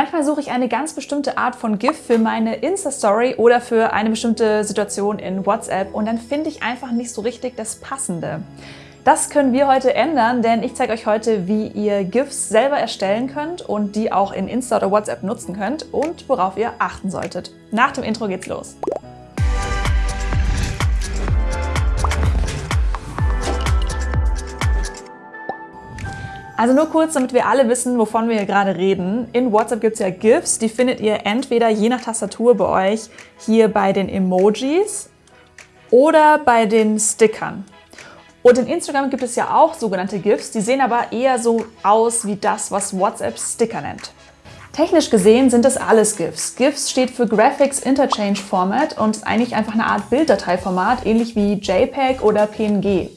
Manchmal suche ich eine ganz bestimmte Art von GIF für meine Insta-Story oder für eine bestimmte Situation in WhatsApp und dann finde ich einfach nicht so richtig das Passende. Das können wir heute ändern, denn ich zeige euch heute, wie ihr GIFs selber erstellen könnt und die auch in Insta oder WhatsApp nutzen könnt und worauf ihr achten solltet. Nach dem Intro geht's los. Also nur kurz, damit wir alle wissen, wovon wir hier gerade reden. In WhatsApp gibt es ja GIFs, die findet ihr entweder je nach Tastatur bei euch hier bei den Emojis oder bei den Stickern. Und in Instagram gibt es ja auch sogenannte GIFs, die sehen aber eher so aus wie das, was WhatsApp Sticker nennt. Technisch gesehen sind das alles GIFs. GIFs steht für Graphics Interchange Format und ist eigentlich einfach eine Art Bilddateiformat, ähnlich wie JPEG oder PNG.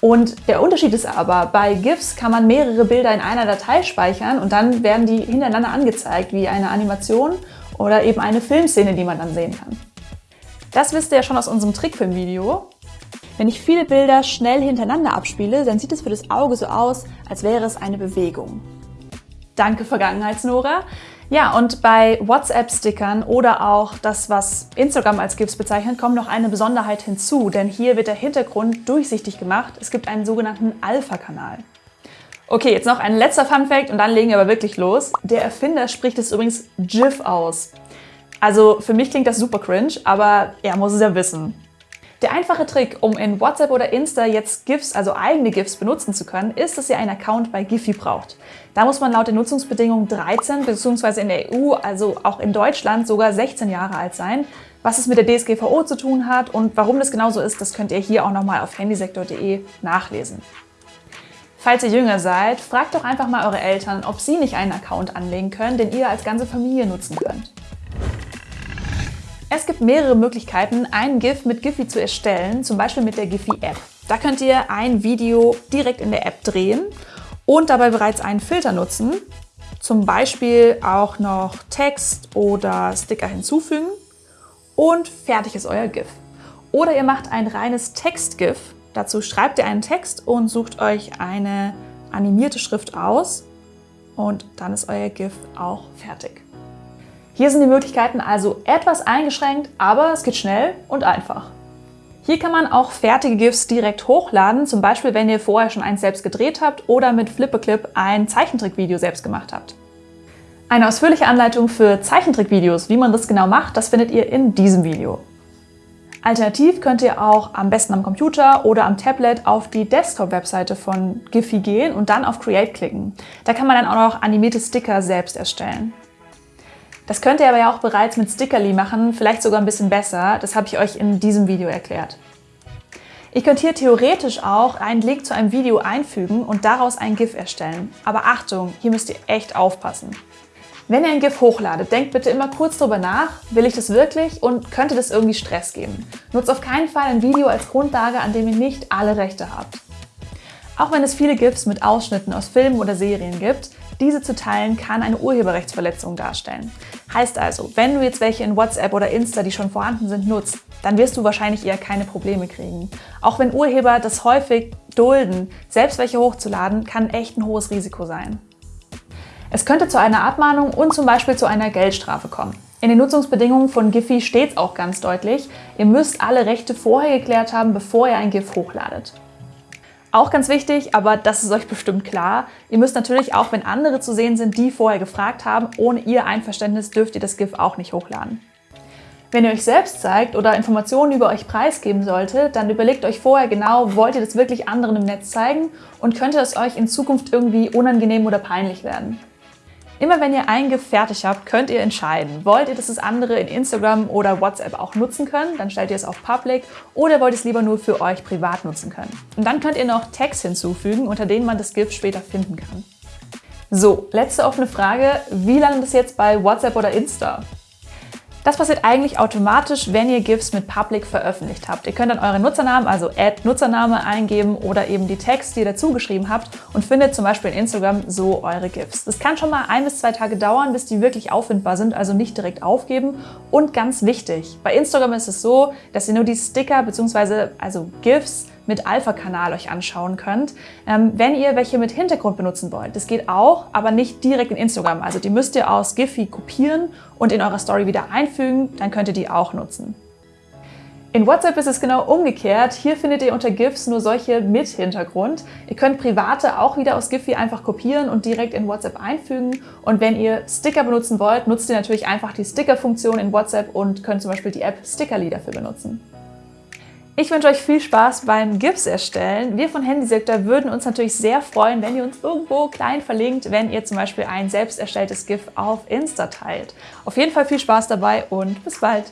Und der Unterschied ist aber, bei GIFs kann man mehrere Bilder in einer Datei speichern und dann werden die hintereinander angezeigt, wie eine Animation oder eben eine Filmszene, die man dann sehen kann. Das wisst ihr ja schon aus unserem Trickfilm-Video. Wenn ich viele Bilder schnell hintereinander abspiele, dann sieht es für das Auge so aus, als wäre es eine Bewegung. Danke Vergangenheitsnora. Ja, und bei WhatsApp-Stickern oder auch das, was Instagram als GIFs bezeichnet, kommt noch eine Besonderheit hinzu, denn hier wird der Hintergrund durchsichtig gemacht. Es gibt einen sogenannten Alpha-Kanal. Okay, jetzt noch ein letzter Fun-Fact und dann legen wir aber wirklich los. Der Erfinder spricht es übrigens GIF aus. Also für mich klingt das super cringe, aber er muss es ja wissen. Der einfache Trick, um in WhatsApp oder Insta jetzt GIFs, also eigene GIFs benutzen zu können, ist, dass ihr einen Account bei Giphy braucht. Da muss man laut den Nutzungsbedingungen 13 bzw. in der EU, also auch in Deutschland, sogar 16 Jahre alt sein. Was es mit der DSGVO zu tun hat und warum das genauso ist, das könnt ihr hier auch nochmal auf handysektor.de nachlesen. Falls ihr jünger seid, fragt doch einfach mal eure Eltern, ob sie nicht einen Account anlegen können, den ihr als ganze Familie nutzen könnt. Es gibt mehrere Möglichkeiten, einen GIF mit Giphy zu erstellen, zum Beispiel mit der Giphy-App. Da könnt ihr ein Video direkt in der App drehen und dabei bereits einen Filter nutzen, zum Beispiel auch noch Text oder Sticker hinzufügen und fertig ist euer GIF. Oder ihr macht ein reines Text-GIF. Dazu schreibt ihr einen Text und sucht euch eine animierte Schrift aus und dann ist euer GIF auch fertig. Hier sind die Möglichkeiten also etwas eingeschränkt, aber es geht schnell und einfach. Hier kann man auch fertige GIFs direkt hochladen, zum Beispiel wenn ihr vorher schon eins selbst gedreht habt oder mit Flipperclip ein Zeichentrickvideo selbst gemacht habt. Eine ausführliche Anleitung für Zeichentrickvideos, wie man das genau macht, das findet ihr in diesem Video. Alternativ könnt ihr auch am besten am Computer oder am Tablet auf die Desktop-Webseite von Giphy gehen und dann auf Create klicken. Da kann man dann auch noch animierte Sticker selbst erstellen. Das könnt ihr aber ja auch bereits mit Stickerly machen, vielleicht sogar ein bisschen besser. Das habe ich euch in diesem Video erklärt. Ihr könnt hier theoretisch auch einen Link zu einem Video einfügen und daraus ein GIF erstellen. Aber Achtung, hier müsst ihr echt aufpassen. Wenn ihr ein GIF hochladet, denkt bitte immer kurz darüber nach, will ich das wirklich und könnte das irgendwie Stress geben. Nutzt auf keinen Fall ein Video als Grundlage, an dem ihr nicht alle Rechte habt. Auch wenn es viele GIFs mit Ausschnitten aus Filmen oder Serien gibt, diese zu teilen kann eine Urheberrechtsverletzung darstellen. Heißt also, wenn du jetzt welche in WhatsApp oder Insta, die schon vorhanden sind, nutzt, dann wirst du wahrscheinlich eher keine Probleme kriegen. Auch wenn Urheber das häufig dulden, selbst welche hochzuladen, kann echt ein hohes Risiko sein. Es könnte zu einer Abmahnung und zum Beispiel zu einer Geldstrafe kommen. In den Nutzungsbedingungen von Giphy steht es auch ganz deutlich, ihr müsst alle Rechte vorher geklärt haben, bevor ihr ein GIF hochladet. Auch ganz wichtig, aber das ist euch bestimmt klar, ihr müsst natürlich auch, wenn andere zu sehen sind, die vorher gefragt haben, ohne ihr Einverständnis dürft ihr das GIF auch nicht hochladen. Wenn ihr euch selbst zeigt oder Informationen über euch preisgeben solltet, dann überlegt euch vorher genau, wollt ihr das wirklich anderen im Netz zeigen und könnte es euch in Zukunft irgendwie unangenehm oder peinlich werden. Immer wenn ihr ein GIF fertig habt, könnt ihr entscheiden, wollt ihr, dass es andere in Instagram oder WhatsApp auch nutzen können, dann stellt ihr es auf Public oder wollt ihr es lieber nur für euch privat nutzen können. Und dann könnt ihr noch Tags hinzufügen, unter denen man das GIF später finden kann. So, letzte offene Frage, wie landet es jetzt bei WhatsApp oder Insta? Das passiert eigentlich automatisch, wenn ihr GIFs mit Public veröffentlicht habt. Ihr könnt dann euren Nutzernamen, also Add Nutzername eingeben oder eben die Tags, die ihr dazu geschrieben habt und findet zum Beispiel in Instagram so eure GIFs. Das kann schon mal ein bis zwei Tage dauern, bis die wirklich auffindbar sind, also nicht direkt aufgeben. Und ganz wichtig, bei Instagram ist es so, dass ihr nur die Sticker bzw. also GIFs mit Alpha-Kanal euch anschauen könnt, ähm, wenn ihr welche mit Hintergrund benutzen wollt. Das geht auch, aber nicht direkt in Instagram. Also die müsst ihr aus Giphy kopieren und in eurer Story wieder einfügen, dann könnt ihr die auch nutzen. In WhatsApp ist es genau umgekehrt. Hier findet ihr unter GIFs nur solche mit Hintergrund. Ihr könnt private auch wieder aus Giphy einfach kopieren und direkt in WhatsApp einfügen. Und wenn ihr Sticker benutzen wollt, nutzt ihr natürlich einfach die Sticker-Funktion in WhatsApp und könnt zum Beispiel die App Stickerly dafür benutzen. Ich wünsche euch viel Spaß beim GIFs erstellen. Wir von Handysektor würden uns natürlich sehr freuen, wenn ihr uns irgendwo klein verlinkt, wenn ihr zum Beispiel ein selbst erstelltes GIF auf Insta teilt. Auf jeden Fall viel Spaß dabei und bis bald!